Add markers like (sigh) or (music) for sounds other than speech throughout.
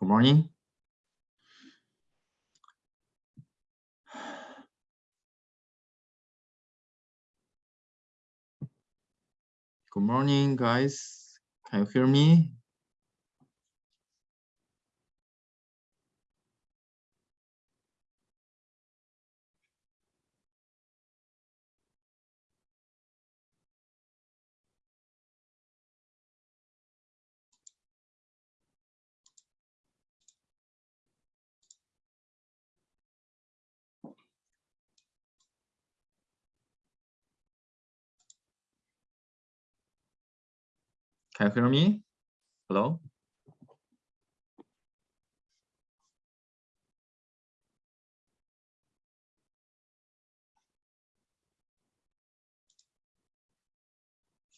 Good morning. Good morning, guys. Can you hear me? Can you hear me? Hello?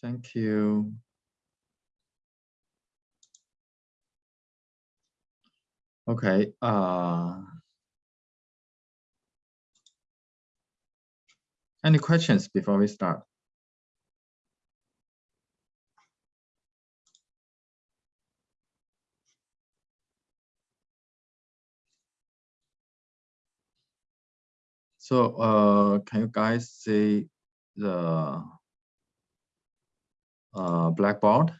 Thank you. Okay. Uh, any questions before we start? So uh, can you guys see the uh, blackboard?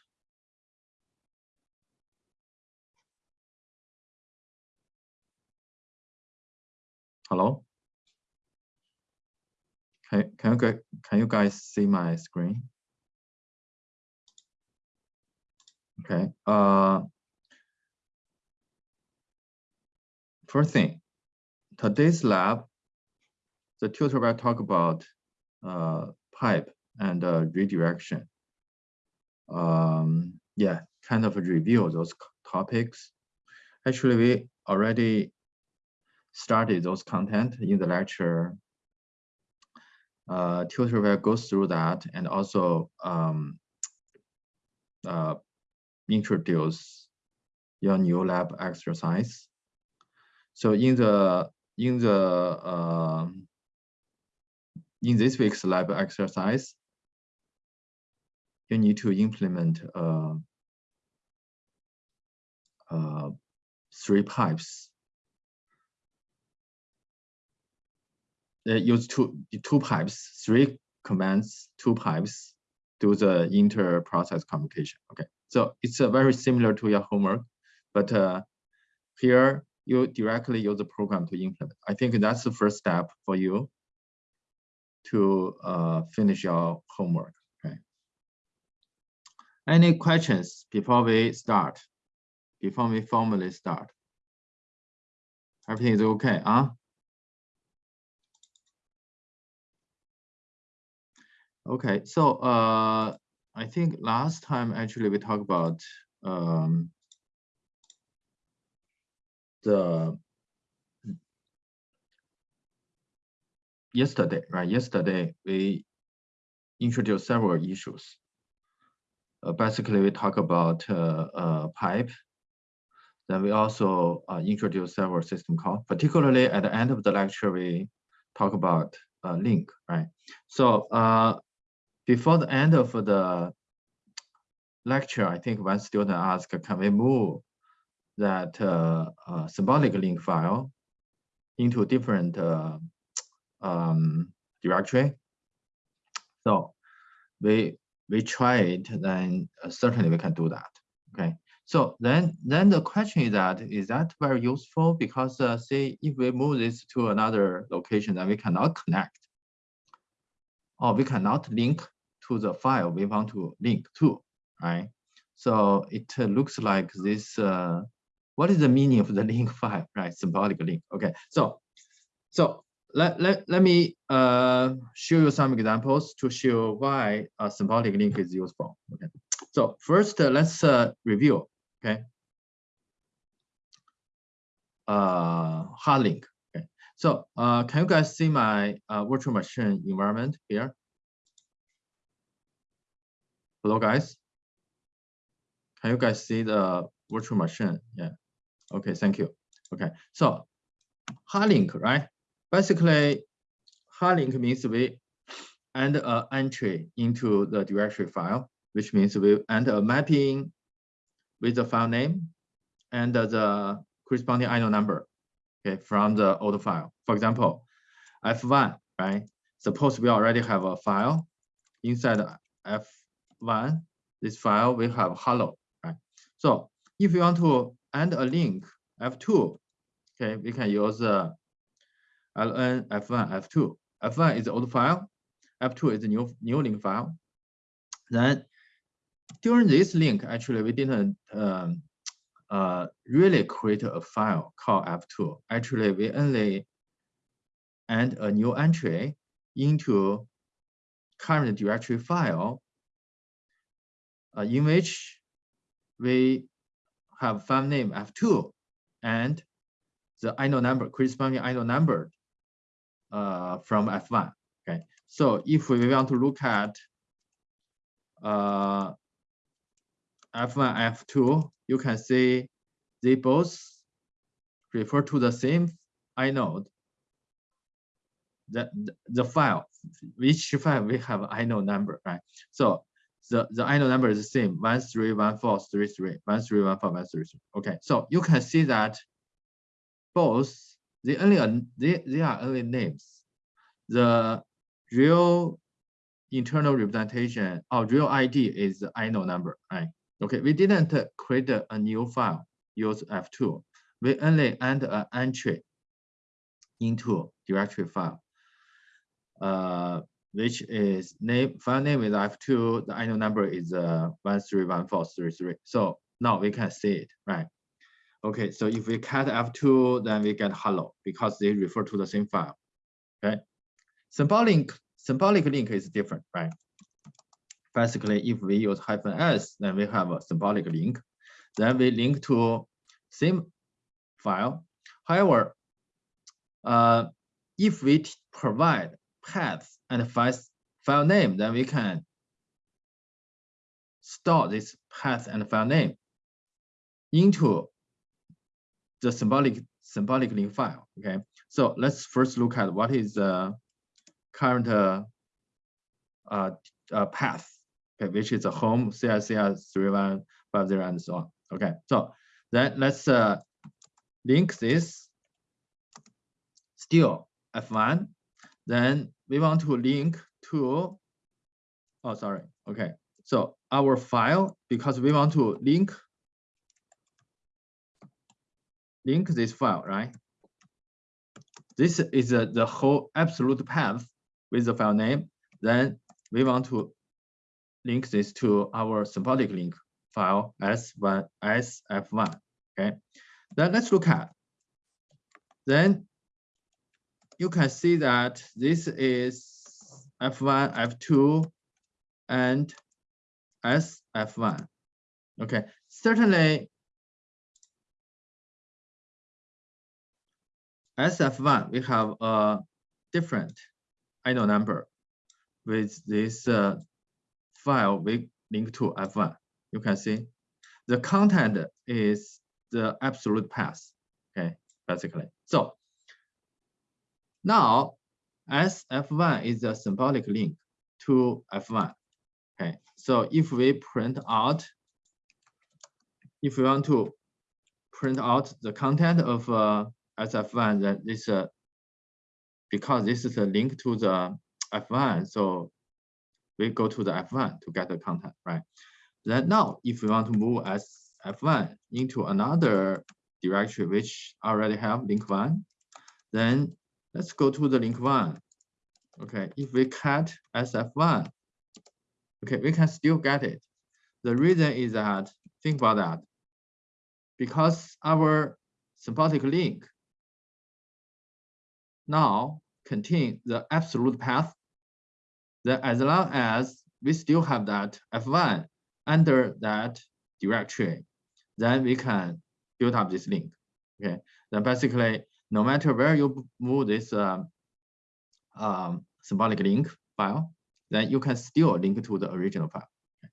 Hello? Can, can, you, can you guys see my screen? Okay. Uh, first thing, today's lab the tutor will talk about uh, pipe and uh, redirection. Um, yeah, kind of review those topics. Actually, we already started those content in the lecture. Uh, tutor will go through that and also um, uh, introduce your new lab exercise. So in the in the uh, in this week's lab exercise, you need to implement uh, uh, three pipes. They use two two pipes, three commands, two pipes, do the inter-process communication. Okay, so it's uh, very similar to your homework, but uh, here you directly use the program to implement. I think that's the first step for you to uh, finish your homework. Okay. Any questions before we start? Before we formally start? Everything is okay, huh? Okay, so uh, I think last time actually we talked about um, the yesterday, right? Yesterday, we introduced several issues. Uh, basically, we talk about uh, uh, pipe. Then we also uh, introduce several system calls. Particularly at the end of the lecture, we talk about uh, link, right? So uh, before the end of the lecture, I think one student asked, can we move that symbolic link file into different um, directory. So we we try it, then uh, certainly we can do that. Okay. So then then the question is that is that very useful because uh, say if we move this to another location, then we cannot connect, or we cannot link to the file we want to link to, right? So it looks like this. Uh, what is the meaning of the (laughs) link file, right? Symbolic link. Okay. So so let, let, let me uh, show you some examples to show why a symbolic link is useful. Okay. So first, uh, let's uh, review. Okay. Uh, hard link. Okay. So uh, can you guys see my uh, virtual machine environment here? Hello, guys. Can you guys see the virtual machine? Yeah. Okay. Thank you. Okay. So hard link, right? Basically, hard link means we enter an uh, entry into the directory file, which means we enter a uh, mapping with the file name and uh, the corresponding inode number, okay, from the old file. For example, F1, right? Suppose we already have a file inside F1, this file we have hello, right? So if you want to add a link F2, okay, we can use ln F1, F2. F1 is the old file, F2 is the new, new link file. Then during this link, actually, we didn't um, uh, really create a file called F2. Actually, we only add a new entry into current directory file uh, in which we have file name F2 and the inode number, corresponding inode number uh, from F1. Okay, so if we want to look at uh, F1, F2, you can see they both refer to the same inode. The, the file, which file we have inode number, right? So the, the inode number is the same, 131433, 1314, Okay, so you can see that both, they only they, they are only names. The real internal representation or real ID is the inode number, right? Okay, we didn't create a new file, use F2. We only add an entry into directory file, uh, which is name file name is F2, the inode number is uh, 131433. So now we can see it, right? Okay, so if we cat F2, then we get hello because they refer to the same file. Okay. Symbolic symbolic link is different, right? Basically, if we use hyphen s, then we have a symbolic link. Then we link to same file. However, uh, if we provide path and file, file name, then we can store this path and file name into the symbolic symbolic link file. Okay, so let's first look at what is the current uh, uh, uh, path, okay, which is a home CICS 3150 and so on. Okay, so then let's uh, link this still F1. Then we want to link to, oh, sorry. Okay, so our file, because we want to link link this file, right? This is uh, the whole absolute path with the file name. Then we want to link this to our symbolic link file s1 sf1. Okay. Then let's look at. Then you can see that this is f1, f2, and sf1. Okay. Certainly SF1, we have a different inode number with this uh, file we link to F1. You can see the content is the absolute path, okay, basically. So now SF1 is a symbolic link to F1. Okay, so if we print out, if we want to print out the content of uh, SF1 that this uh, because this is a link to the F1, so we go to the F1 to get the content, right? Then now, if we want to move as F1 into another directory which already have link one, then let's go to the link one. Okay, if we cut SF1, okay, we can still get it. The reason is that, think about that, because our symbolic link now contain the absolute path, then as long as we still have that F1 under that directory, then we can build up this link. Okay, then basically, no matter where you move this um, um, symbolic link file, then you can still link to the original file. Okay.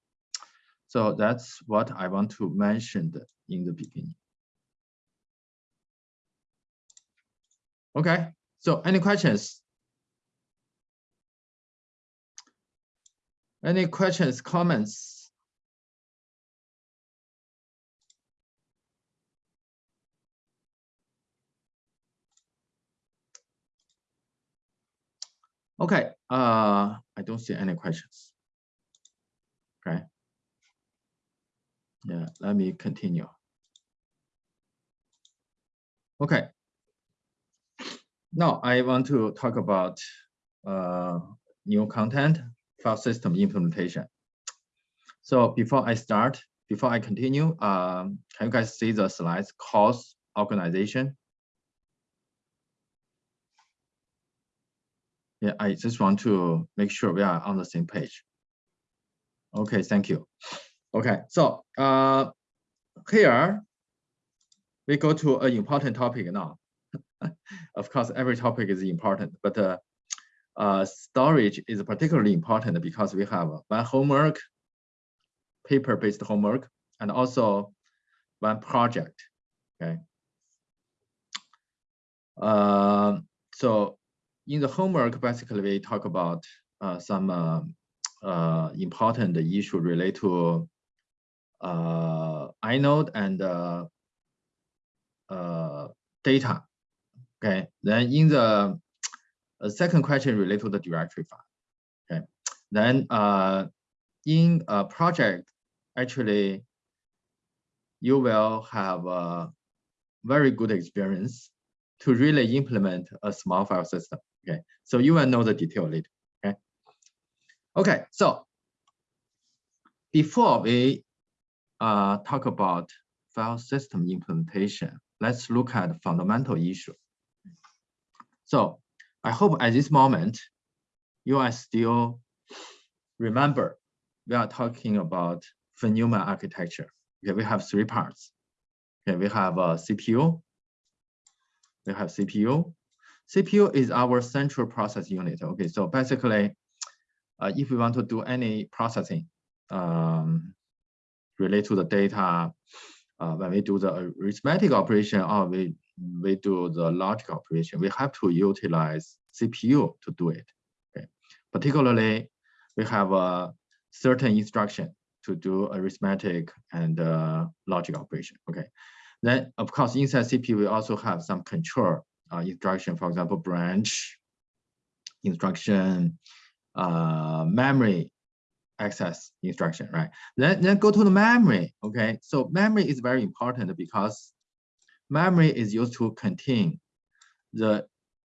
So that's what I want to mention in the beginning. Okay, so any questions? Any questions, comments? Okay, uh, I don't see any questions. Okay. Yeah, let me continue. Okay, now I want to talk about uh, new content file system implementation. So before I start, before I continue, um, can you guys see the slides course organization? Yeah, I just want to make sure we are on the same page. Okay, thank you. Okay, so uh, here we go to an important topic now. Of course, every topic is important, but uh, uh, storage is particularly important because we have one homework, paper-based homework, and also one project. Okay. Uh, so in the homework, basically we talk about uh, some uh, uh, important issue related to uh, inode and data. Okay, then in the uh, second question related to the directory file. Okay, then uh, in a project, actually, you will have a very good experience to really implement a small file system. Okay, so you will know the detail later. Okay, okay. So before we uh, talk about file system implementation, let's look at fundamental issue. So I hope at this moment you are still remember we are talking about Neumann architecture. Okay, we have three parts. Okay, we have a CPU. We have CPU. CPU is our central process unit. Okay, so basically, uh, if we want to do any processing um, related to the data, uh, when we do the arithmetic operation or we, we do the logic operation, we have to utilize CPU to do it. Okay. Particularly, we have a certain instruction to do arithmetic and uh, logic operation. Okay. Then, of course, inside CPU, we also have some control uh, instruction, for example, branch instruction, uh, memory access instruction, right? Then, then go to the memory, okay? So memory is very important because memory is used to contain the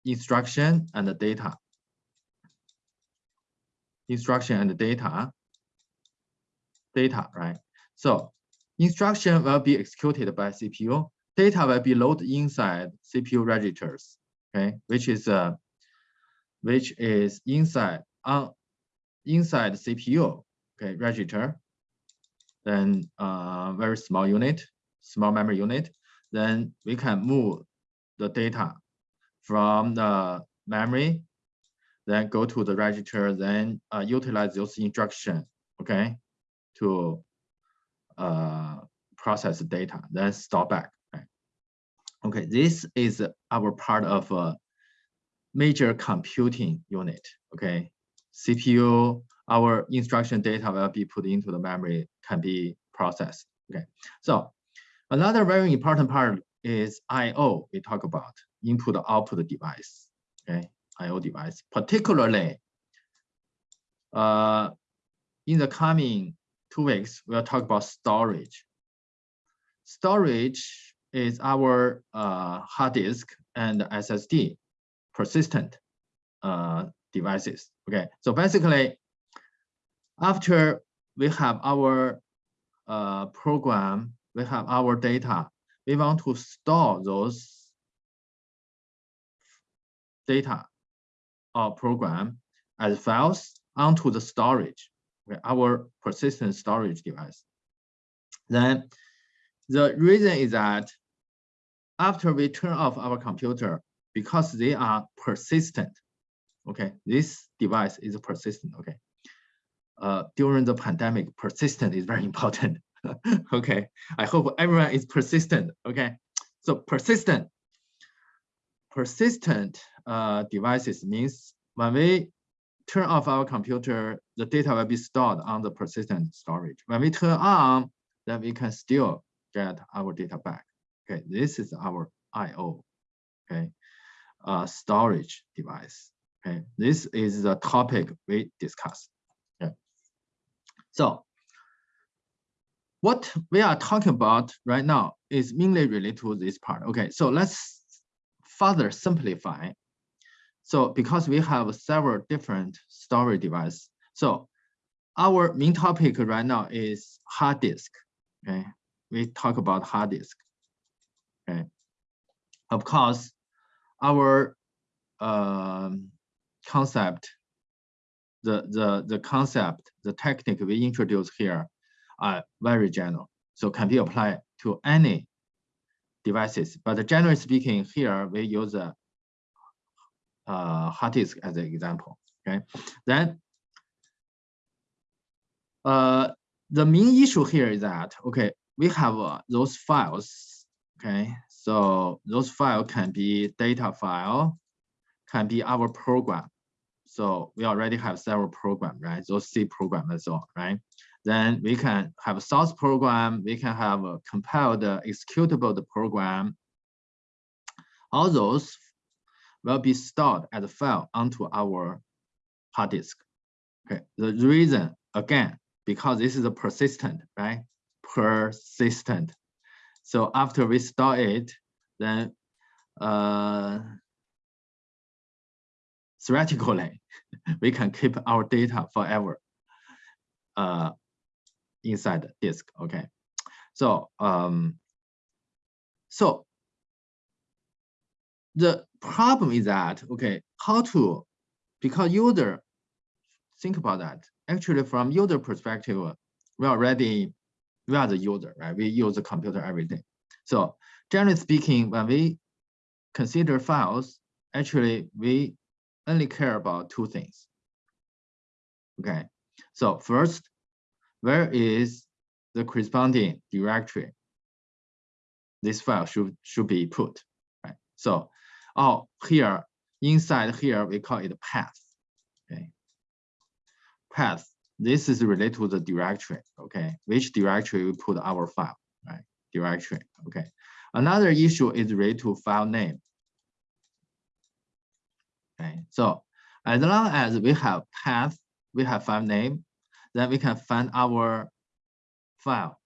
instruction and the data. Instruction and the data, data, right? So instruction will be executed by CPU. Data will be loaded inside CPU registers, okay? Which is uh, which is inside on inside CPU, okay, register, then uh, very small unit, small memory unit, then we can move the data from the memory, then go to the register, then uh, utilize those instructions, okay, to uh, process the data, then store back. Okay, okay this is our part of a major computing unit, okay, CPU, our instruction data will be put into the memory, can be processed. Okay, so another very important part is I/O. We talk about input output device. Okay, I/O device, particularly uh, in the coming two weeks, we'll talk about storage. Storage is our uh, hard disk and SSD persistent uh, devices. Okay, so basically, after we have our uh, program, we have our data, we want to store those data or program as files onto the storage, our persistent storage device. Then the reason is that after we turn off our computer, because they are persistent, Okay, this device is persistent. Okay, uh, during the pandemic, persistent is very (laughs) important. (laughs) okay, I hope everyone is persistent. Okay, so persistent, persistent uh, devices means when we turn off our computer, the data will be stored on the persistent storage. When we turn on, then we can still get our data back. Okay, this is our I/O. Okay, uh, storage device. Okay, this is the topic we discussed. Okay. So what we are talking about right now is mainly related to this part. Okay, so let's further simplify. So because we have several different storage devices, so our main topic right now is hard disk. Okay, we talk about hard disk. Okay, of course, our um, concept, the the the concept, the technique we introduce here are very general, so can be applied to any devices. But generally speaking, here we use a uh, hard disk as an example. Okay, then uh, the main issue here is that okay, we have uh, those files. Okay, so those file can be data file, can be our program. So we already have several program, right? Those C program as well, right? Then we can have a source program, we can have a compiled executable program. All those will be stored as a file onto our hard disk. Okay, the reason again, because this is a persistent, right? Persistent. So after we store it, then uh, theoretically, (laughs) we can keep our data forever uh, inside the disk. Okay, so um, so the problem is that okay, how to because user think about that. Actually, from user perspective, we already we are the user, right? We use the computer every day. So generally speaking, when we consider files, actually we only care about two things. Okay, so first, where is the corresponding directory this file should should be put, right? So, oh, here inside here we call it path. Okay, path. This is related to the directory. Okay, which directory we put our file, right? Directory. Okay. Another issue is related to file name. Okay, so as long as we have path, we have file name, then we can find our file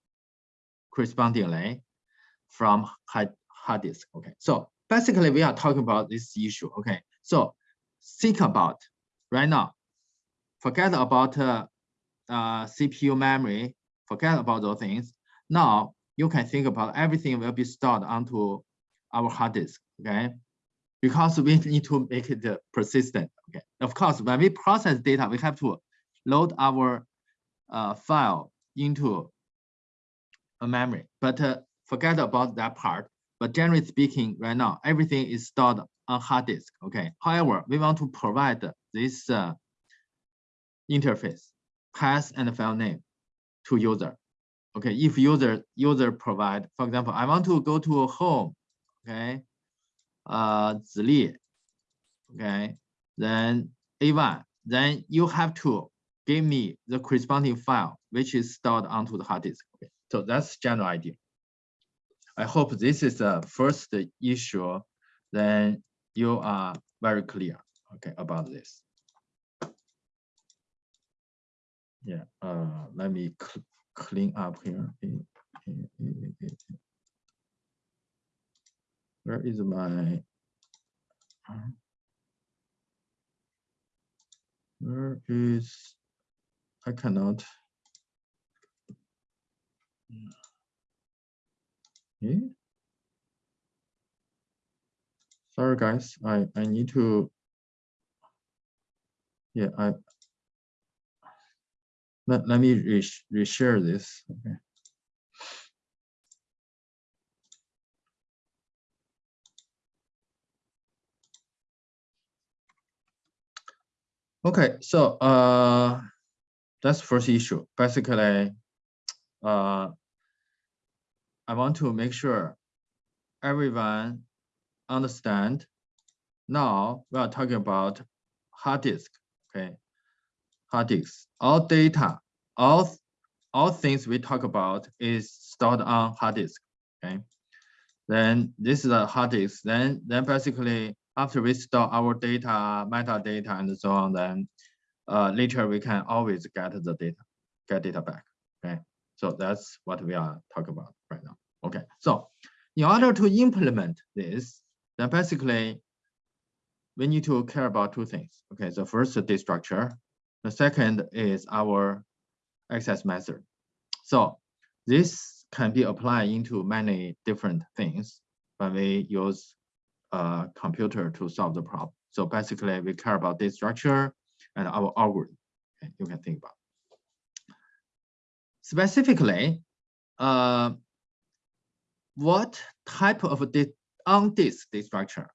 correspondingly from hard, hard disk. Okay, so basically we are talking about this issue. Okay, so think about right now, forget about uh, uh, CPU memory, forget about those things. Now you can think about everything will be stored onto our hard disk. Okay, because we need to make it persistent. Okay, of course, when we process data, we have to load our uh, file into a memory, but uh, forget about that part. But generally speaking, right now, everything is stored on hard disk. Okay. However, we want to provide this uh, interface, path and file name to user. Okay. If user user provide, for example, I want to go to home. Okay uh, Zili, okay, then A1, then you have to give me the corresponding file, which is stored onto the hard disk. Okay, so that's general idea. I hope this is the first issue, then you are very clear, okay, about this. Yeah, uh, let me cl clean up here. Where is my where is I cannot. Yeah. sorry guys. I I need to yeah I let, let me re reshare this. Okay. Okay, so uh, that's first issue. Basically, uh, I want to make sure everyone understand. Now we are talking about hard disk. Okay, hard disk. All data, all all things we talk about is stored on hard disk. Okay, then this is a hard disk. Then then basically after we store our data, metadata, and so on, then uh, later we can always get the data, get data back. Okay, so that's what we are talking about right now. Okay, so in order to implement this, then basically we need to care about two things. Okay, the first is data structure, the second is our access method. So this can be applied into many different things when we use a computer to solve the problem. So basically we care about data structure and our algorithm. Okay, you can think about. Specifically, uh, what type of on disk data structure?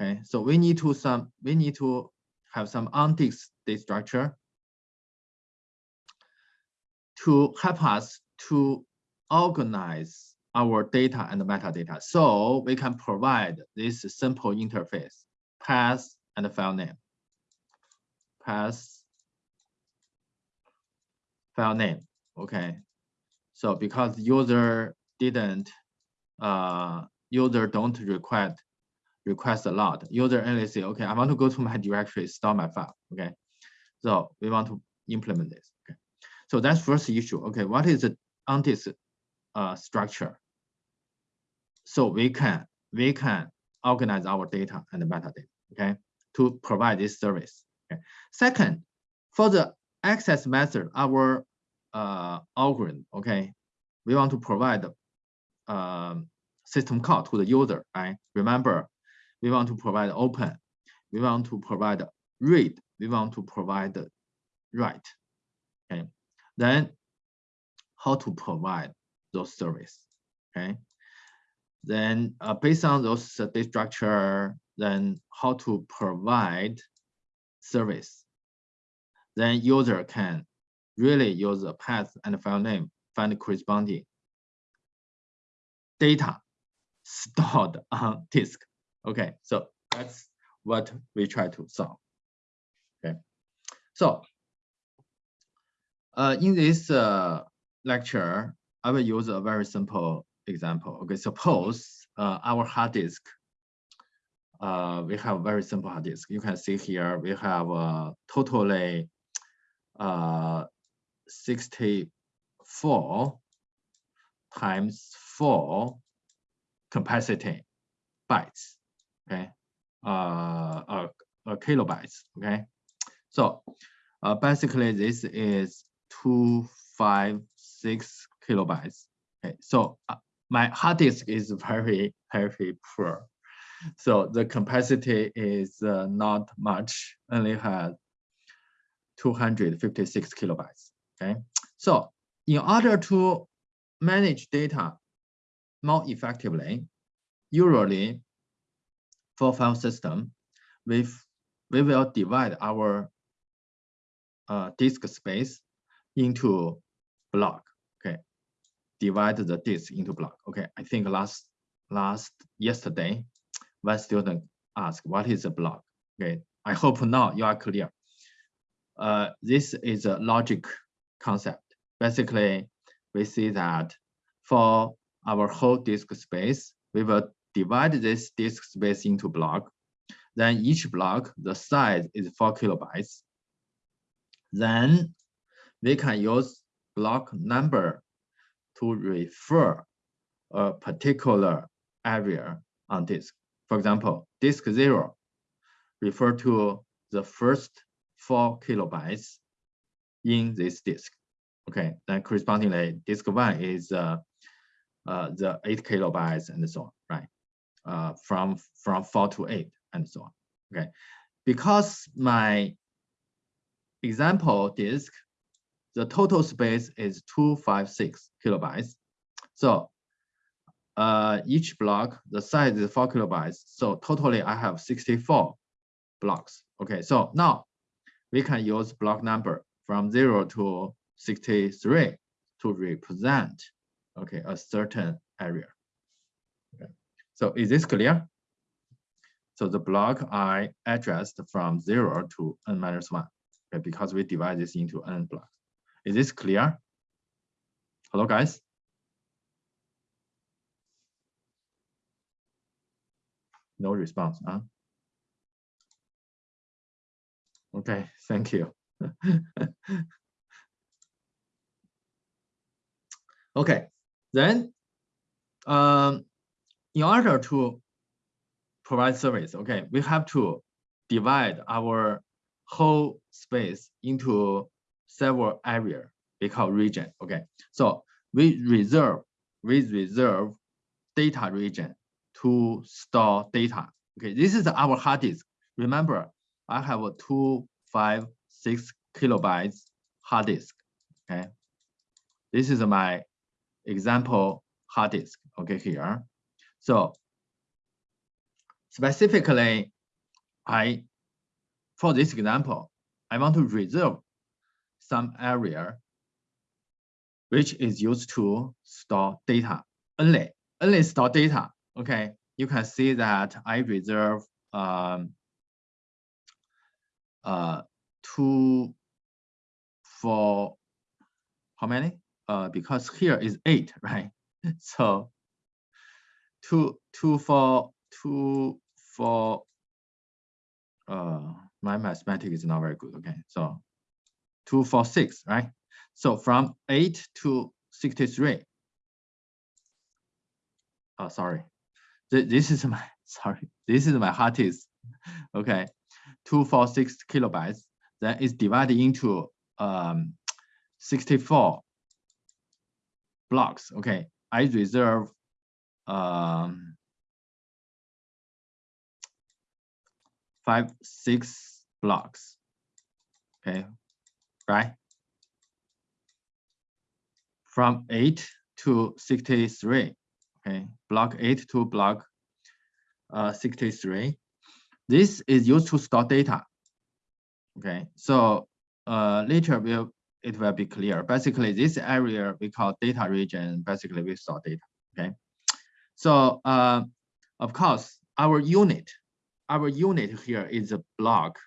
Okay, so we need to some we need to have some on disk data structure to help us to organize our data and metadata. So we can provide this simple interface, path and file name. Path, file name, okay. So because user didn't, uh, user don't request request a lot. User only say, okay, I want to go to my directory, store my file, okay. So we want to implement this, okay. So that's first issue. Okay, what is the antis uh, structure? So we can we can organize our data and metadata. Okay, to provide this service. Second, for the access method, our uh, algorithm. Okay, we want to provide um, system call to the user. Right. Remember, we want to provide open. We want to provide read. We want to provide write. Okay. Then how to provide those service, okay? Then uh, based on those data structure, then how to provide service. Then user can really use a path and file name, find corresponding data stored (laughs) on disk. Okay, so that's what we try to solve. Okay, so uh, in this uh, lecture, I will use a very simple example. Okay, suppose uh, our hard disk, uh, we have very simple hard disk. You can see here we have uh, totally uh, 64 times 4 capacity bytes, okay, uh, uh, uh, kilobytes, okay. So uh, basically this is two, five, six kilobytes. Okay, so uh, my hard disk is very, very poor. So the capacity is uh, not much, only has 256 kilobytes. Okay, so in order to manage data more effectively, usually for file system, we we will divide our uh, disk space into block. Okay, divide the disk into block. Okay, I think last last yesterday, one student asked what is a block. Okay, I hope now you are clear. Uh, this is a logic concept. Basically, we see that for our whole disk space, we will divide this disk space into block. Then each block, the size is four kilobytes. Then we can use block number to refer a particular area on disk. For example, disk zero refer to the first four kilobytes in this disk. Okay, then correspondingly, disk one is uh, uh, the eight kilobytes and so on, right? Uh, from from four to eight and so on. Okay, because my example disk the total space is 256 kilobytes. So uh, each block, the size is four kilobytes. So totally I have 64 blocks. Okay, so now we can use block number from zero to 63 to represent okay, a certain area. Okay. So is this clear? So the block I addressed from zero to n minus one, okay, because we divide this into n blocks. Is this clear? Hello, guys? No response, huh? Okay, thank you. (laughs) okay, then um, in order to provide service, okay, we have to divide our whole space into several area we call region. Okay, so we reserve we reserve data region to store data. Okay, this is our hard disk. Remember, I have a two, five, six kilobytes hard disk. Okay, this is my example hard disk. Okay, here. So specifically, I for this example, I want to reserve some area which is used to store data only only store data. Okay, you can see that I reserve um, uh, two for how many? Uh, because here is eight, (laughs) right? so two two for two for uh my mathematics is not very good. Okay, so two for six, right? So from eight to 63. Oh, sorry. This is my (laughs) sorry. This is my hard disk. Okay, two four six kilobytes. Then it's divided into um 64 blocks. Okay, I reserve um five six blocks. Okay, right? From eight to 63 okay, block 8 to block uh, 63. This is used to store data. Okay, so uh, later will it will be clear. Basically, this area we call data region. Basically, we store data. Okay, so uh, of course our unit, our unit here is a block.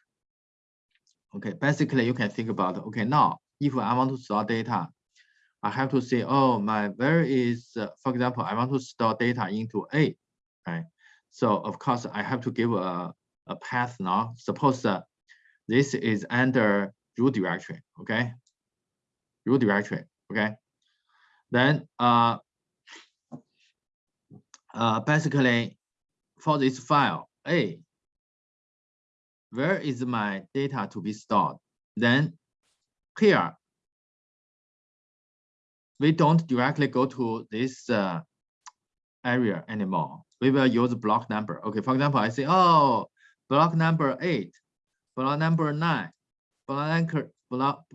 Okay, basically you can think about okay now if I want to store data, I have to say, oh, my where is, uh, for example, I want to store data into A, right? So of course I have to give a, a path now. Suppose uh, this is under root directory, okay? Root directory, okay? Then uh, uh, basically for this file A, where is my data to be stored? Then here we don't directly go to this uh, area anymore. We will use block number. Okay, for example, I say, oh, block number eight, block number nine, block number, block,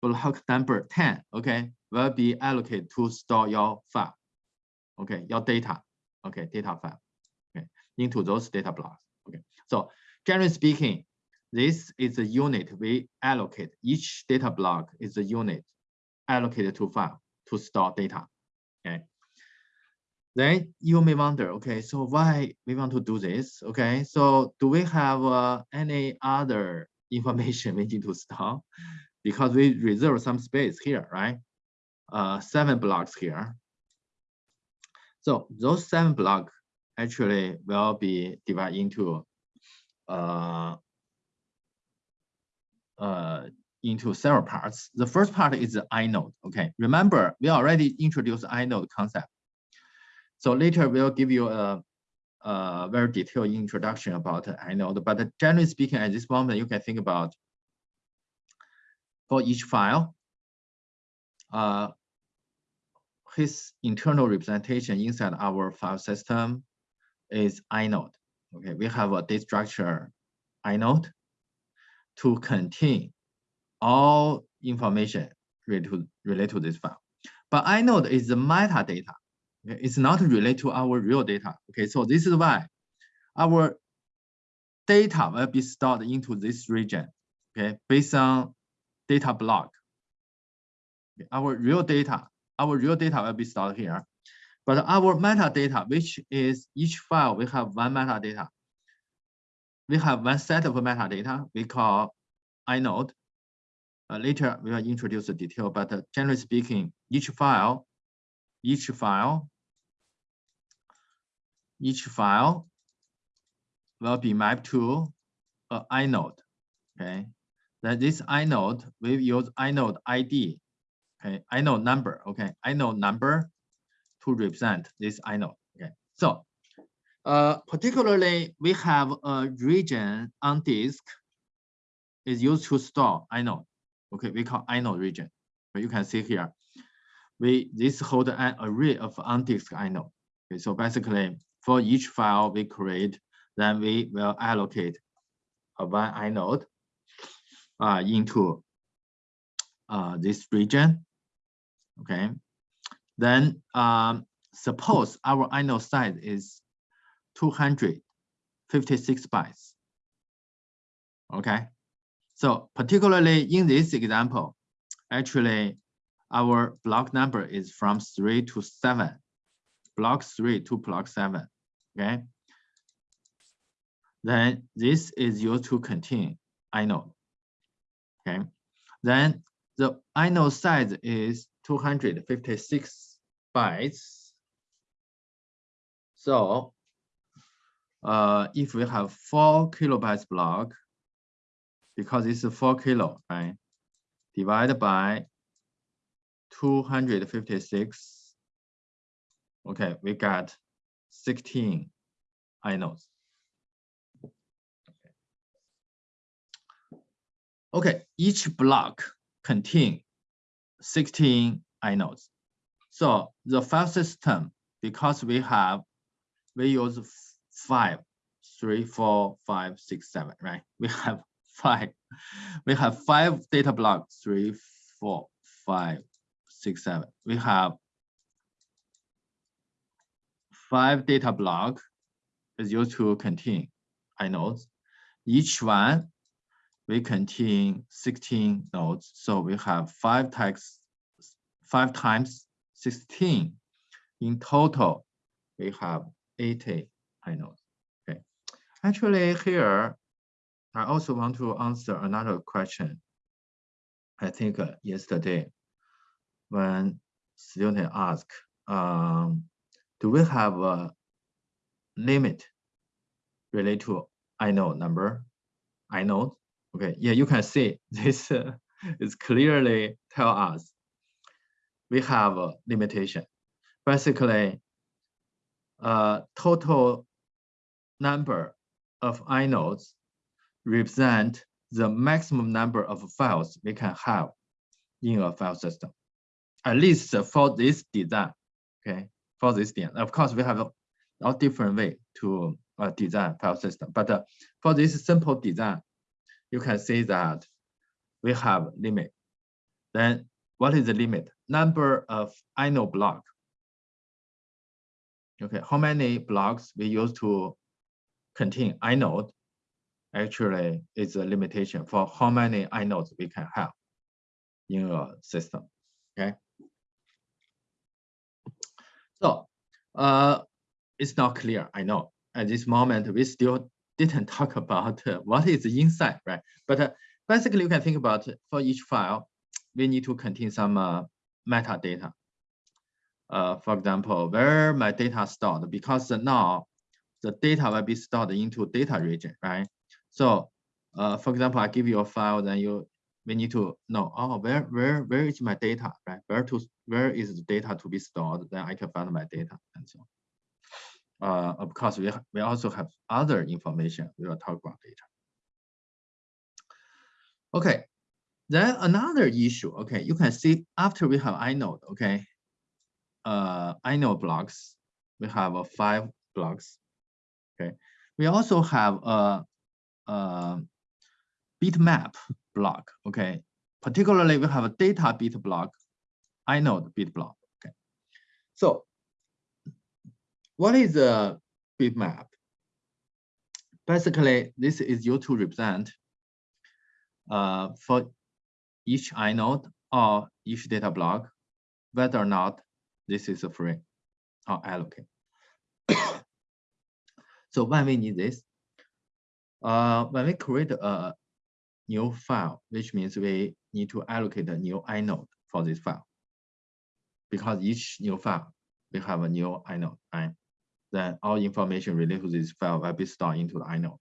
block number 10, okay, will be allocated to store your file, okay, your data, okay, data file, okay, into those data blocks, okay. So generally speaking, this is a unit we allocate. Each data block is a unit allocated to file to store data. Okay. Then you may wonder, okay, so why we want to do this? Okay, so do we have uh, any other (laughs) information we need to store? Because we reserve some space here, right? Uh, seven blocks here. So those seven blocks actually will be divided into uh, uh, into several parts. The first part is the inode. Okay, remember we already introduced inode concept. So later we'll give you a, a very detailed introduction about inode. But generally speaking, at this moment, you can think about for each file, uh, his internal representation inside our file system is inode. Okay, we have a data structure inode to contain all information related to, related to this file. But inode is the metadata. Okay? It's not related to our real data. Okay, so this is why our data will be stored into this region, okay, based on data block. Okay, our real data, our real data will be stored here. But our metadata, which is each file, we have one metadata. We have one set of metadata we call inode. Uh, later, we will introduce the detail, but uh, generally speaking, each file, each file, each file will be mapped to a inode. Okay, then this inode we use inode ID. Okay, inode number. Okay, inode number to represent this inode. Okay, so uh, particularly we have a region on disk is used to store inode. Okay, we call inode region. But you can see here, we this hold an array of on disk inode. Okay, so basically for each file we create, then we will allocate a one inode uh, into uh, this region. Okay, then um, suppose our inode size is 256 bytes. Okay, so particularly in this example, actually our block number is from three to seven, block three to block seven. Okay, then this is used to contain inode. Okay, then the inode size is 256 bytes. So uh, if we have four kilobytes block, because it's a four kilo, right? Divided by 256. Okay, we got 16 inodes. Okay, each block contain 16 inodes. So the file system, because we have, we use five, three, four, five, six, seven, right? We have five. We have five data blocks, three, four, five, six, seven. We have five data block is used to contain inodes. Each one we contain 16 nodes. So we have five times five times 16. In total, we have 80 inodes. Okay. Actually here, I also want to answer another question. I think uh, yesterday when student asked, um, do we have a limit related to inode number, inode? Okay, yeah, you can see (laughs) this uh, is clearly tell us we have a limitation. Basically, uh, total number of inodes represent the maximum number of files we can have in a file system, at least for this design, okay, for this design. Of course, we have a, a different way to uh, design file system, but uh, for this simple design, you can see that we have limit. Then what is the limit? Number of inode block. Okay, how many blocks we use to contain inode actually is a limitation for how many inodes we can have in a system. Okay. So uh, it's not clear, I know. At this moment, we still didn't talk about uh, (laughs) what is inside, right? But uh, basically, you can think about for each file, we need to contain some uh, metadata. Uh, for example, where my data stored, because now the data will be stored into data region, right? So, uh, for example, I give you a file, then you we need to know, oh, where where where is my data, right? Where to where is the data to be stored? Then I can find my data and so on uh, of course, we, we also have other information. We will talk about later. Okay, then another issue. Okay, you can see after we have inode. Okay, uh, inode blocks. We have uh, five blocks. Okay, we also have a, a bitmap block. Okay, particularly we have a data bit block, inode bit block. Okay, so what is a bitmap? Basically, this is used to represent uh, for each inode or each data block, whether or not this is a free or allocate. (coughs) so when we need this, uh, when we create a new file, which means we need to allocate a new inode for this file, because each new file we have a new inode, right? then all information related to this file will be stored into the inode.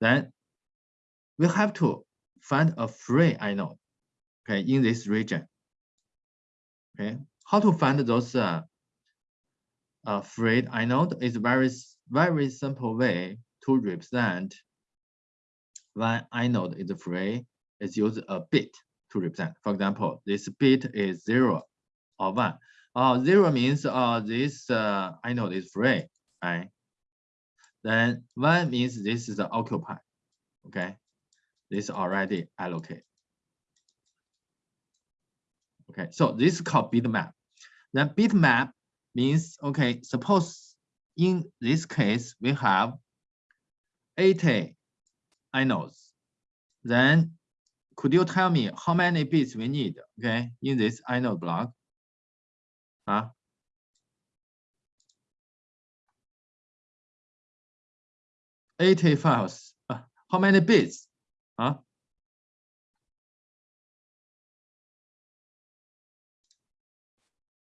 Then we have to find a free inode, okay, in this region. Okay, how to find those uh, uh, free inode is very, very simple way to represent when inode is free is use a bit to represent. For example, this bit is zero or one. Uh, zero means uh, this uh, inode is free, right? Then one means this is occupied, okay? This already allocated. Okay, so this is called bitmap. Then bitmap means, okay, suppose in this case, we have 80 inodes. Then could you tell me how many bits we need, okay, in this inode block? Huh? Eighty files. Uh, how many bits? Huh?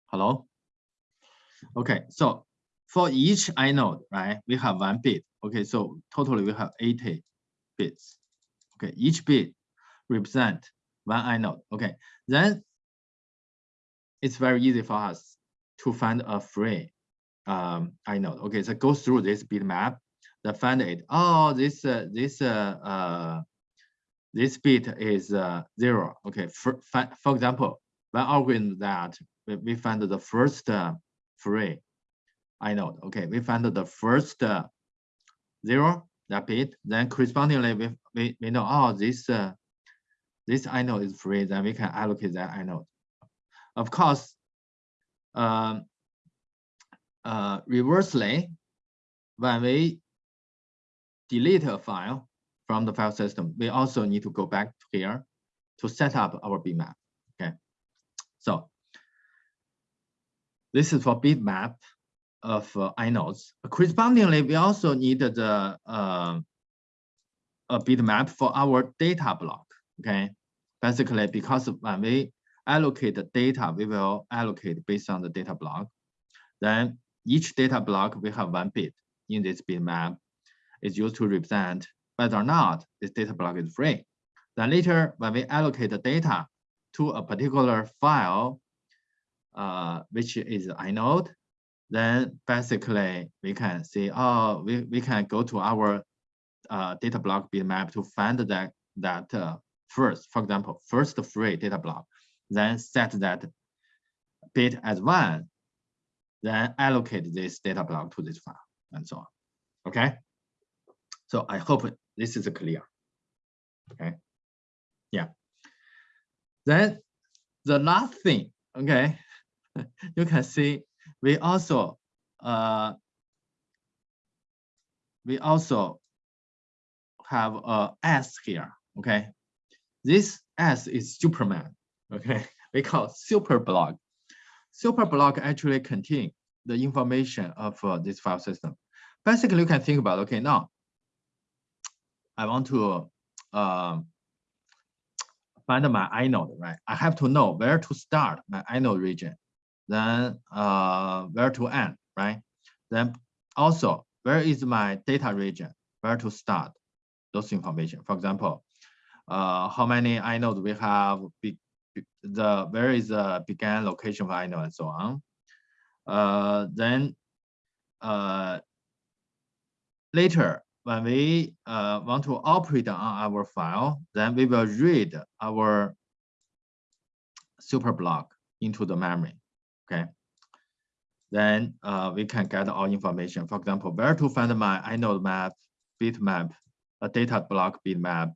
Hello? Okay, so for each inode, right, we have one bit. Okay, so totally we have 80 bits. Okay, each bit represent one inode. Okay, then it's very easy for us to find a free um, inode. Okay, so go through this bitmap, then find it. Oh, this uh, this uh, uh, this bit is uh, zero. Okay, for for example, one algorithm that we find the first uh, free inode. Okay, we find the first uh, zero that bit. Then correspondingly, we we, we know oh this uh, this inode is free. Then we can allocate that inode. Of course, um, uh, reversely, when we delete a file from the file system, we also need to go back here to set up our bitmap. Okay, so this is for bitmap of uh, inodes. Correspondingly, we also need the uh, a bitmap for our data block. Okay, basically because when we allocate the data, we will allocate based on the data block. Then each data block we have one bit in this bitmap is used to represent whether or not this data block is free. Then later, when we allocate the data to a particular file, uh, which is inode, then basically we can see, oh, we, we can go to our uh, data block bitmap to find that, that uh, first, for example, first free data block, then set that bit as one, then allocate this data block to this file and so on. Okay. So I hope this is clear. Okay. Yeah. Then the last thing, okay, (laughs) you can see we also uh, we also have a S here. Okay, this S is Superman. Okay, (laughs) we call super block. Super block actually contain the information of uh, this file system. Basically, you can think about okay now. I want to uh, find my inode, right? I have to know where to start my inode region then uh, where to end, right? Then also, where is my data region, where to start those information. For example, uh, how many inodes we have, be, the where is the began location of inode and so on. Uh, then uh, later, when we uh, want to operate on our file, then we will read our super block into the memory okay? Then uh, we can get all information. For example, where to find my inode map, bitmap, a data block bitmap,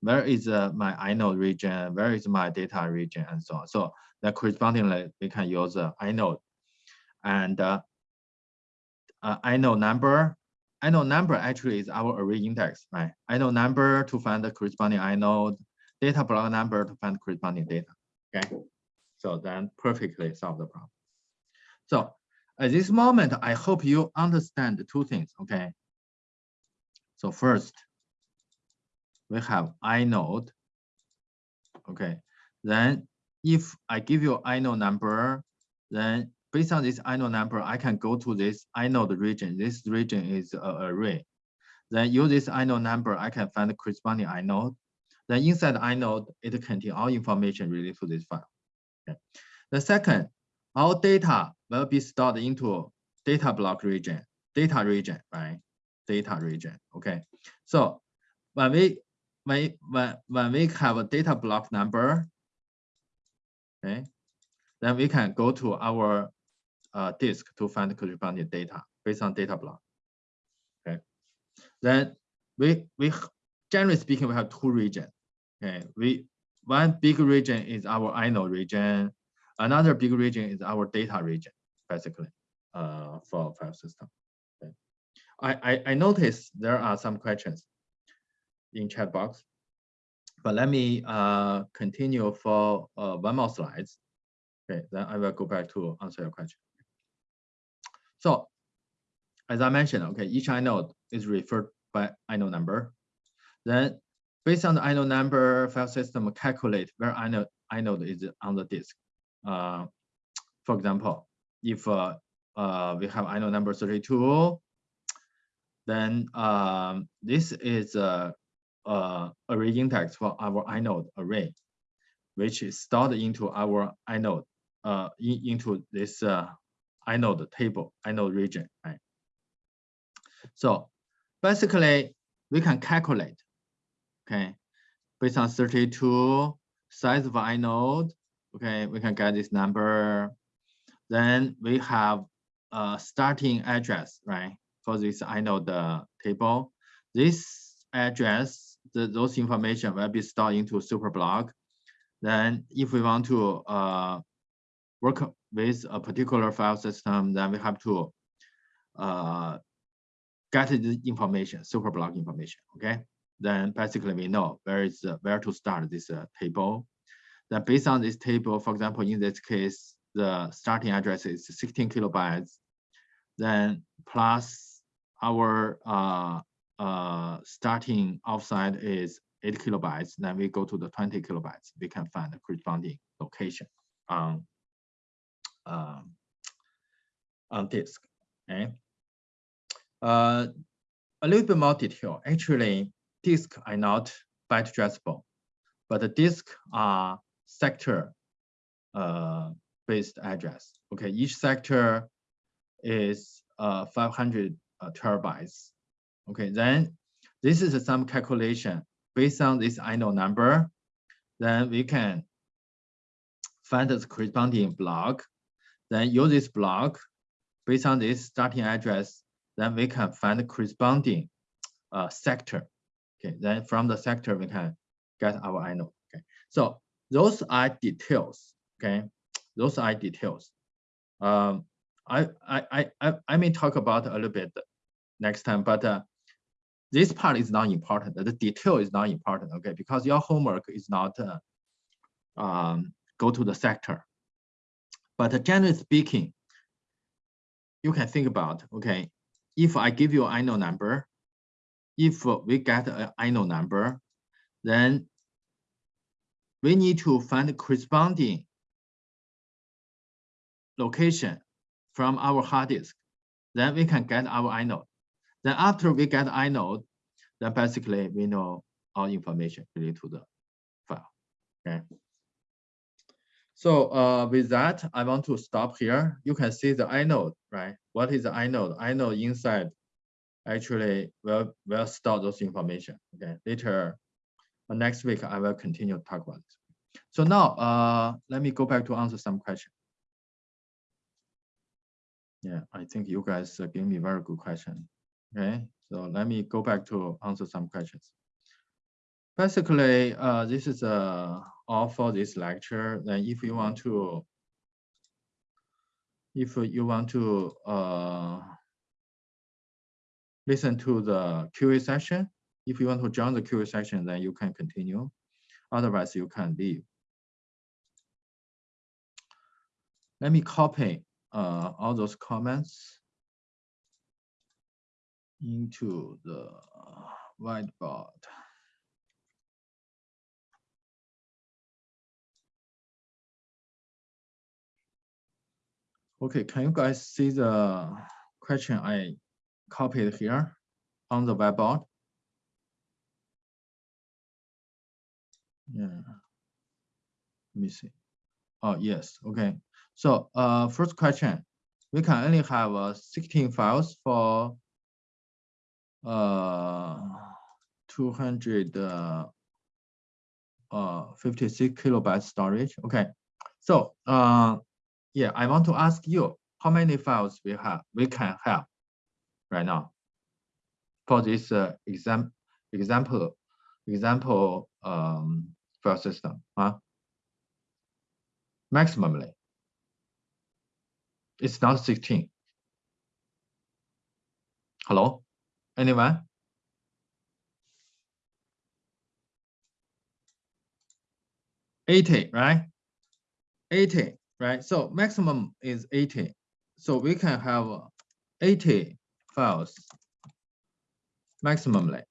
where is uh, my inode region, where is my data region, and so on. So that correspondingly, we can use uh, inode. And uh, uh, inode number, inode number actually is our array index, right? Inode number to find the corresponding inode, data block number to find corresponding data, okay? So then perfectly solve the problem. So at this moment, I hope you understand two things, okay? So first, we have inode, okay? Then if I give you inode number, then based on this inode number, I can go to this inode region. This region is an array. Then use this inode number, I can find the corresponding inode. Then inside the inode, it contains all information related to this file. The second, our data will be stored into data block region, data region, right? Data region. Okay. So when we when when when we have a data block number, okay, then we can go to our uh, disk to find corresponding data based on data block. Okay. Then we we generally speaking we have two regions. Okay. We one big region is our inode region. Another big region is our data region, basically, uh, for file system. Okay. I, I I noticed there are some questions in chat box, but let me uh continue for uh, one more slides. Okay, then I will go back to answer your question. So as I mentioned, okay, each inode is referred by inode number. Then based on the inode number, file system calculate where inode, inode is on the disk. Uh, for example, if uh, uh, we have inode number 32, then um, this is a, a array index for our inode array, which is stored into our inode uh, in, into this uh, inode table, inode region, right? So basically, we can calculate, okay, based on 32 size of inode, okay, we can get this number. Then we have a starting address, right, for this inode uh, table. This address, the, those information will be stored into superblock. Then if we want to uh, work with a particular file system, then we have to uh, get the information, superblock information, okay? Then basically we know where is uh, where to start this uh, table. Then based on this table, for example, in this case, the starting address is 16 kilobytes, then plus our uh, uh, starting offset is 8 kilobytes, then we go to the 20 kilobytes, we can find the corresponding location on um, on disk. Okay. Uh, a little bit more detail. Actually, disk are not byte addressable, but the disk are sector uh, based address. Okay, each sector is uh, 500 uh, terabytes. Okay, then this is some calculation based on this inode number. Then we can find the corresponding block then use this block based on this starting address, then we can find the corresponding uh, sector. Okay, then from the sector we can get our inode. Okay, so those are details. Okay, those are details. Um, I I I I may talk about a little bit next time, but uh, this part is not important. The detail is not important. Okay, because your homework is not uh, um, go to the sector. But generally speaking, you can think about, okay, if I give you an inode number, if we get an inode number, then we need to find the corresponding location from our hard disk. Then we can get our inode. Then after we get inode, then basically we know all information related to the file. Okay. So uh, with that, I want to stop here. You can see the inode, right? What is the inode? inode inside actually will will store those information. Okay, later uh, next week I will continue to talk about this. So now uh, let me go back to answer some questions. Yeah, I think you guys gave me very good question. Okay, so let me go back to answer some questions. Basically, uh, this is uh, all for this lecture. Then if you want to, if you want to uh, listen to the QA session, if you want to join the QA session, then you can continue. Otherwise, you can leave. Let me copy uh, all those comments into the whiteboard. Okay, can you guys see the question I copied here on the whiteboard? Yeah. Let me see. Oh, yes. Okay. So uh, first question, we can only have uh, 16 files for uh, 200 uh, uh, 56 kilobyte storage. Okay. So uh, yeah, I want to ask you how many files we have we can have right now for this uh, exam example example um, file system. Huh? Maximally, it's not 16. Hello, anyone? Eighty, right? Eighty, right? So maximum is eighty. So we can have eighty files maximally.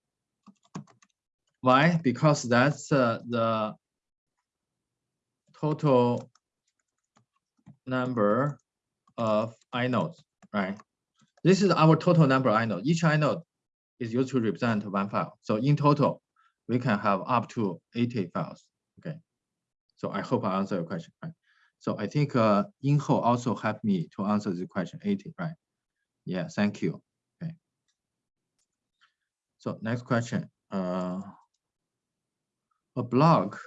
Why? Because that's uh, the total number of inodes, right? This is our total number of inode. Each inode is used to represent one file. So in total, we can have up to 80 files. Okay. So I hope I answer your question, right? So I think uh, Inho also helped me to answer the question 80, right? Yeah, thank you. So next question. Uh, a block.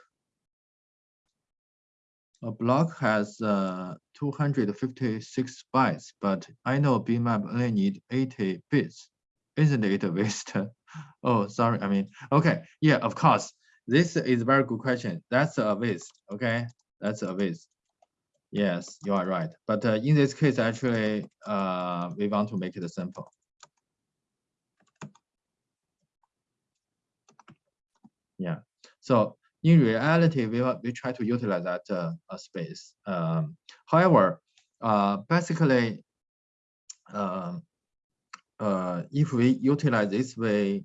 a block has uh, 256 bytes, but inode BMap only need 80 bits. Isn't it a waste? (laughs) oh, sorry. I mean, okay. Yeah, of course. This is a very good question. That's a waste. Okay, that's a waste. Yes, you are right. But uh, in this case, actually, uh, we want to make it simple. Yeah. So in reality, we, we try to utilize that uh, uh, space. Um, however, uh, basically, um, uh, if we utilize this way,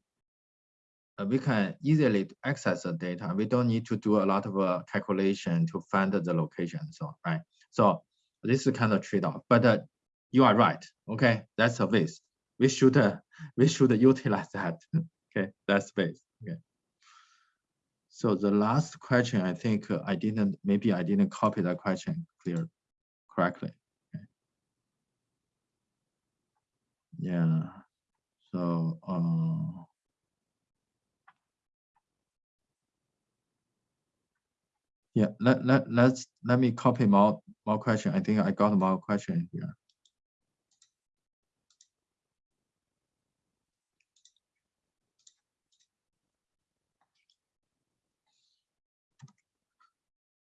uh, we can easily access the data. We don't need to do a lot of uh, calculation to find the location, so right. So this is kind of trade-off. But you are right. Okay, that's a waste. We should (laughs) we should utilize that. (laughs) okay, that space. Okay. So the last question, I think uh, I didn't, maybe I didn't copy that question clear correctly. Okay. Yeah, so, uh, yeah, let, let, let's, let me copy more, more question. I think I got more question here.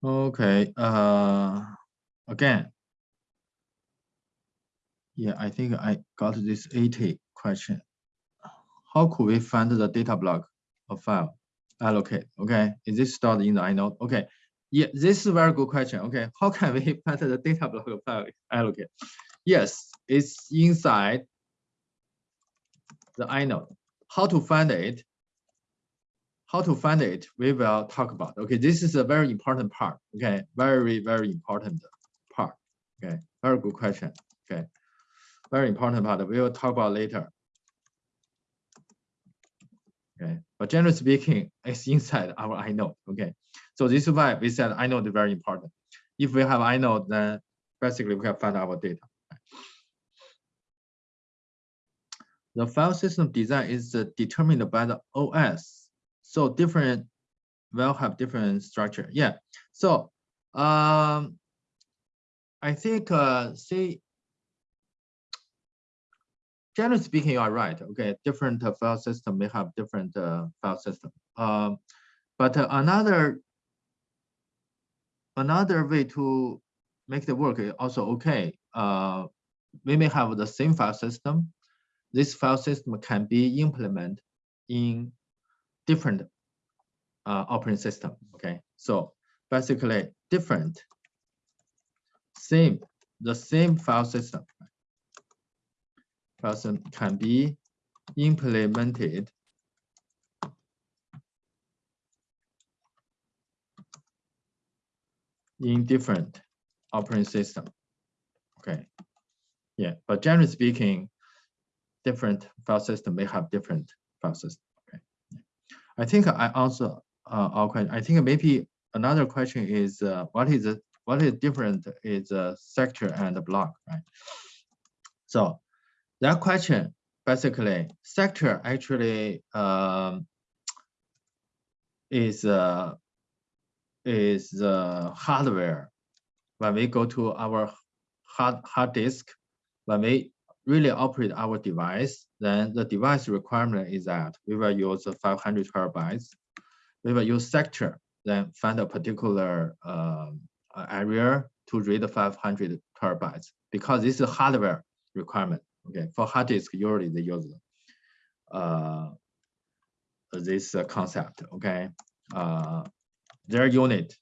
Okay, uh, again. Yeah, I think I got this 80 question. How could we find the data block of file allocate? Okay, is this stored in the inode? Okay, yeah, this is a very good question. Okay, (laughs) how can we (laughs) find the data block of file allocate? Yes, it's inside the inode. How to find it? How to find it, we will talk about. Okay, this is a very important part. Okay, very, very important part. Okay, very good question. Okay, very important part. We will talk about later. Okay, but generally speaking, it's inside our inode. Okay, so this is why we said inode is very important. If we have inode, then basically we can find our data. The file system design is determined by the OS so different will have different structure. Yeah. So um, I think uh, see, generally speaking, you are right. Okay, different uh, file system may have different uh, file system. Um, but uh, another another way to make the work is also okay. Uh, we may have the same file system. This file system can be implemented in different uh, operating system. Okay, so basically different, same, the same file system. File system can be implemented in different operating system. Okay, yeah, but generally speaking, different file system may have different file system. I think I answer uh, our question. I think maybe another question is uh, what is the what is different is a sector and a block, right? So that question basically sector actually um, is uh, is the hardware when we go to our hard hard disk when we really operate our device then the device requirement is that we will use 500 terabytes we will use sector then find a particular um, area to read 500 terabytes because this is a hardware requirement. Okay, for hard disk, usually they use uh, this uh, concept. Okay, uh, their unit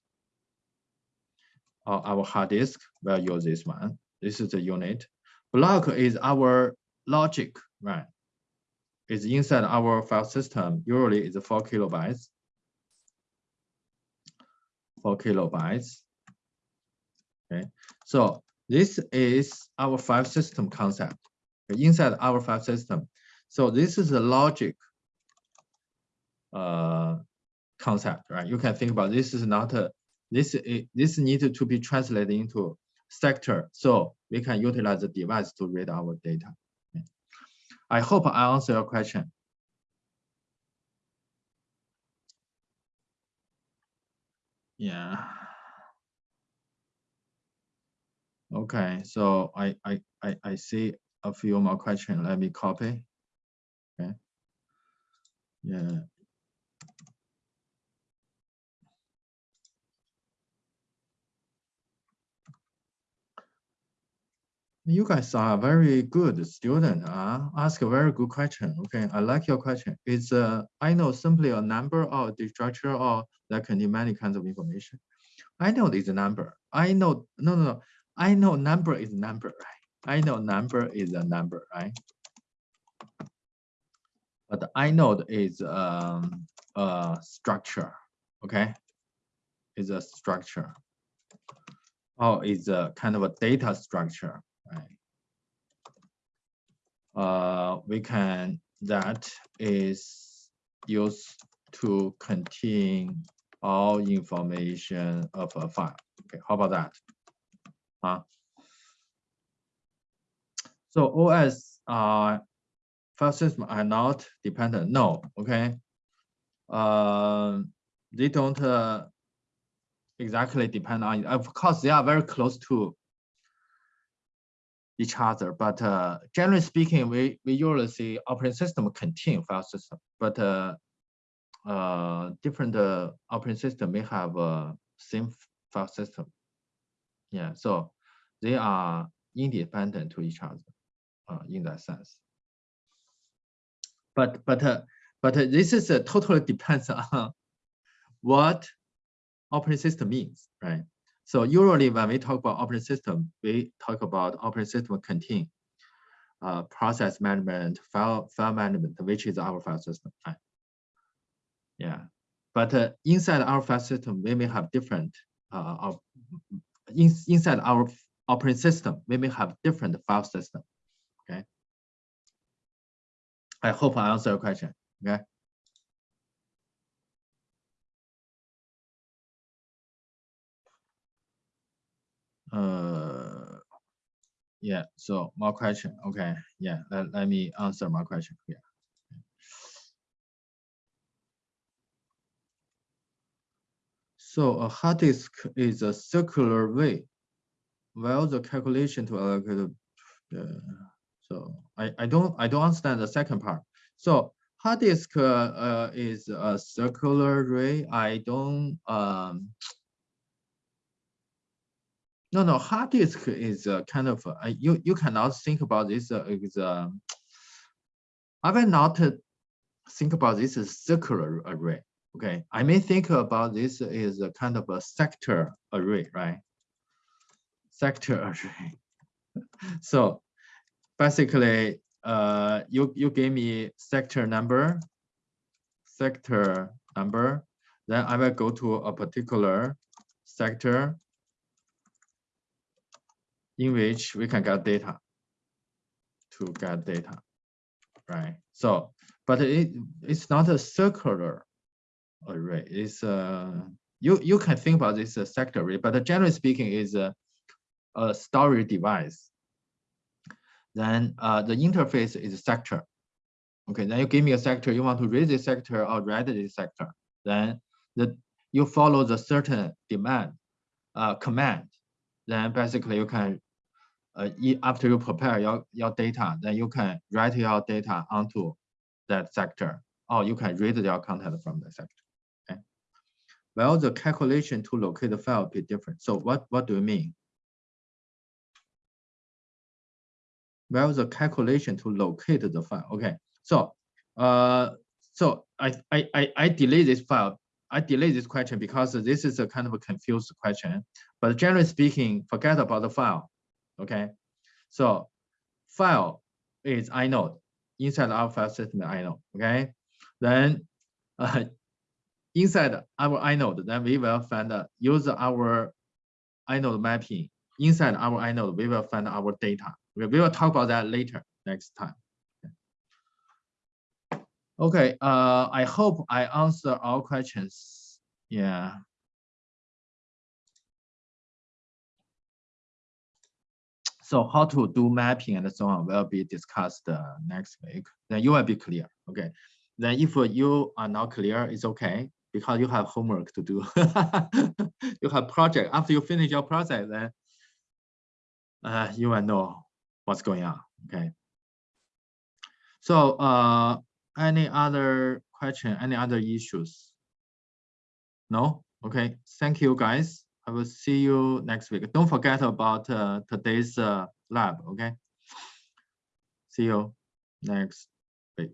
our hard disk will use this one. This is the unit. Block is our logic, right? It's inside our file system. Usually, it's four kilobytes. Four kilobytes. Okay, so this is our file system concept inside our file system. So this is the logic uh, concept, right? You can think about this is not a this this needed to be translated into sector, so we can utilize the device to read our data. I hope I answer your question. Yeah. Okay, so I, I, I, I see a few more questions. Let me copy. Okay. Yeah. You guys are very good student. Uh, ask a very good question. Okay, I like your question. It's uh, inode simply a number or the structure or that contain many kinds of information. I know this number. I know no no no. inode number is number, right? inode number is a number, right? But inode is um, a structure, okay? Is a structure. Oh, is a kind of a data structure, right? Uh, we can, that is used to contain all information of a file. Okay, how about that? Huh? So OS uh, file system are not dependent. No, okay. Uh, they don't uh, exactly depend on. Of course, they are very close to each other, but uh, generally speaking, we we usually see operating system contain file system, but uh, uh, different uh, operating system may have a same file system. Yeah, so they are independent to each other uh, in that sense. But but uh, but this is uh, totally depends (laughs) on what operating system means, right? So usually when we talk about operating system, we talk about operating system contain uh, process management, file file management, which is our file system. Right? Yeah, but uh, inside our file system, we may have different uh, in, inside our operating system, we may have different file system. Okay. I hope I answer your question. Okay. Uh, yeah. So more question. Okay. Yeah. Let, let me answer my question Yeah. So a hard disk is a circular way, while the calculation to allocate. Uh, so I, I don't I don't understand the second part. So hard disk uh, uh, is a circular way. I don't um. No, no, hard disk is a kind of uh, you you cannot think about this uh, as uh, I will not think about this as circular array. Okay, I may think about this is a kind of a sector array, right? Sector array. (laughs) so basically, uh, you you gave me sector number, sector number, then I will go to a particular sector in which we can get data to get data, right? So, but it it's not a circular array. It's uh, you you can think about this as sector array, but generally speaking, is a, a storage device. Then uh, the interface is sector. Okay, then you give me a sector. You want to read this sector or write this sector. Then the you follow the certain demand uh, command. Then basically you can after you prepare your, your data, then you can write your data onto that sector, or you can read your content from the sector. Okay. Well, the calculation to locate the file be different. So what, what do you mean? Well, the calculation to locate the file. Okay. So uh so I I I, I delete this file. I delete this question because this is a kind of a confused question. But generally speaking, forget about the file. Okay. So file is inode inside our file system inode. Okay. Then (laughs) uh, inside our inode, then we will find uh, use our inode mapping. Inside our inode, we will find our data. We will talk about that later next time. Okay, uh, I hope I answer all questions. Yeah. So how to do mapping and so on will be discussed uh, next week. Then you will be clear. Okay. Then if you are not clear, it's okay because you have homework to do. (laughs) you have project. After you finish your project, then uh, you will know what's going on. Okay. So uh, any other question, any other issues? No? Okay. Thank you, guys. I will see you next week. Don't forget about uh, today's uh, lab, okay? See you next week.